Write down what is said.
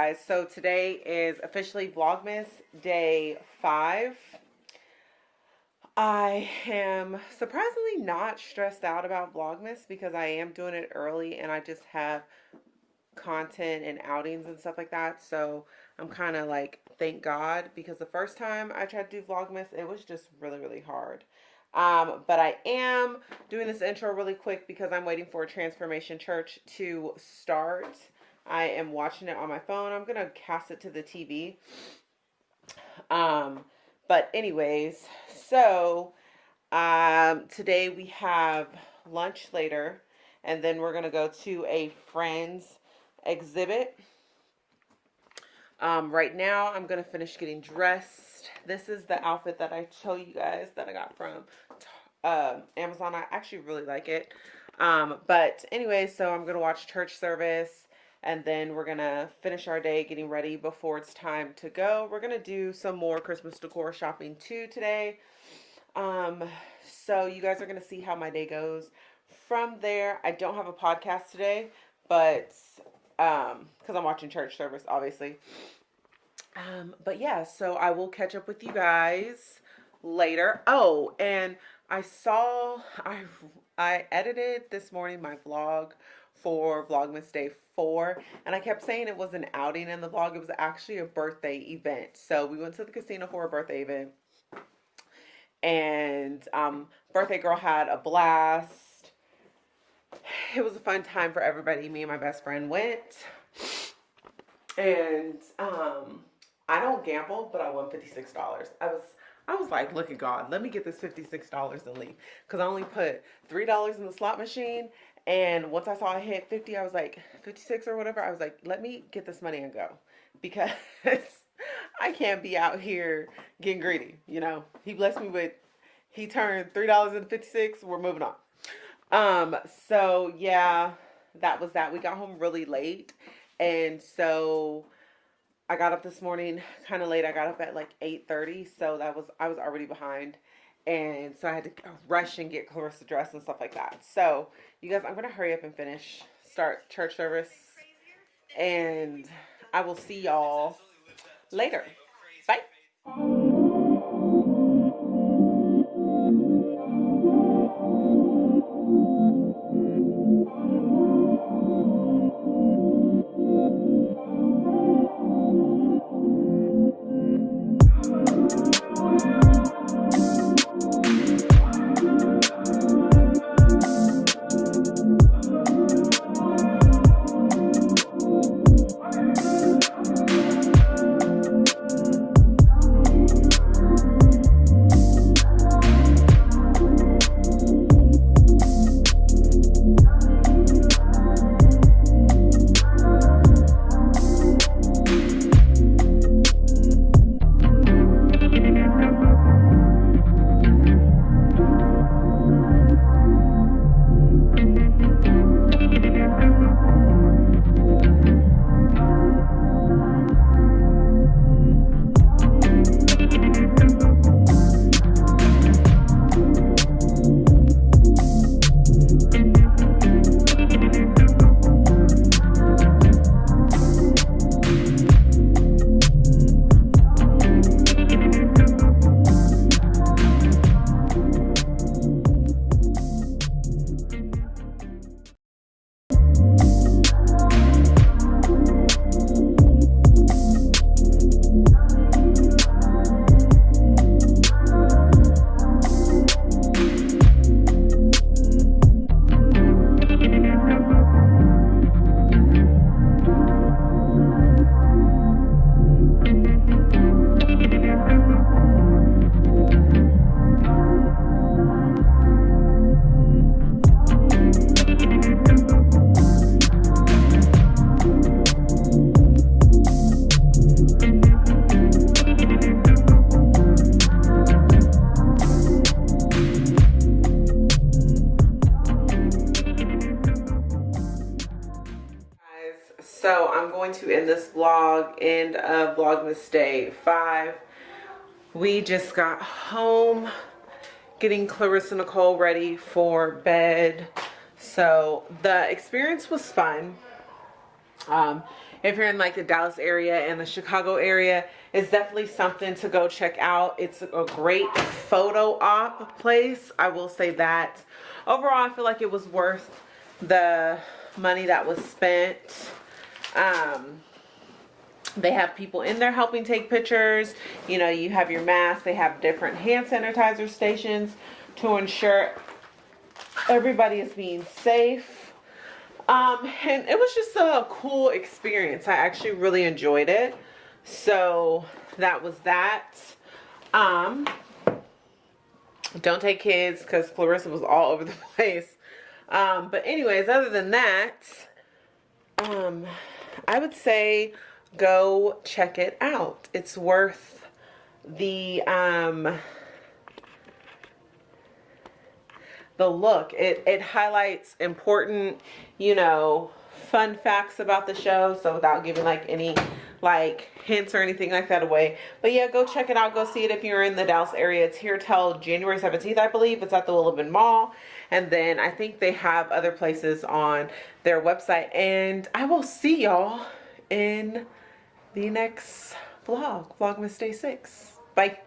guys so today is officially vlogmas day five. I am surprisingly not stressed out about vlogmas because i am doing it early and i just have content and outings and stuff like that. So i'm kind of like thank god because the first time i tried to do vlogmas it was just really really hard. Um, but I am doing this intro really quick because I'm waiting for Transformation Church to start. I am watching it on my phone. I'm going to cast it to the TV. Um, but anyways, so um, today we have lunch later, and then we're going to go to a friend's exhibit. Um, right now, I'm going to finish getting dressed. This is the outfit that I show you guys that I got from uh, Amazon. I actually really like it. Um, but anyway, so I'm going to watch church service and then we're gonna finish our day getting ready before it's time to go. We're gonna do some more christmas decor shopping too today. Um so you guys are gonna see how my day goes. From there i don't have a podcast today but um because i'm watching church service obviously. Um but yeah so i will catch up with you guys later. Oh and i saw i i edited this morning my vlog for Vlogmas Day 4. And I kept saying it was an outing in the vlog. It was actually a birthday event. So we went to the casino for a birthday event. And um, birthday girl had a blast. It was a fun time for everybody. Me and my best friend went. And um, I don't gamble, but I won $56. I was I was like, look at God, let me get this $56 and leave. Because I only put $3 in the slot machine and once I saw it hit 50, I was like, 56 or whatever, I was like, let me get this money and go. Because I can't be out here getting greedy, you know. He blessed me with, he turned $3.56, we're moving on. Um, so yeah, that was that. We got home really late. And so I got up this morning kind of late. I got up at like 8.30, so that was, I was already behind and so I had to rush and get Clarissa dressed and stuff like that. So, you guys, I'm going to hurry up and finish, start church service, and I will see y'all later. Bye. To end this vlog, end of Vlogmas Day 5. We just got home getting Clarissa Nicole ready for bed. So the experience was fun. Um, if you're in like the Dallas area and the Chicago area, it's definitely something to go check out. It's a great photo op place. I will say that. Overall, I feel like it was worth the money that was spent. Um, they have people in there helping take pictures. You know, you have your mask. They have different hand sanitizer stations to ensure everybody is being safe. Um, and it was just a cool experience. I actually really enjoyed it. So that was that. Um, don't take kids because Clarissa was all over the place. Um, but anyways, other than that, um, I would say go check it out. It's worth the um, the look. It it highlights important, you know, fun facts about the show. So without giving like any like hints or anything like that away. But yeah, go check it out. Go see it if you're in the Dallas area. It's here till January 17th, I believe. It's at the Willow Bend Mall. And then I think they have other places on their website. And I will see y'all in the next vlog, Vlogmas Day 6. Bye.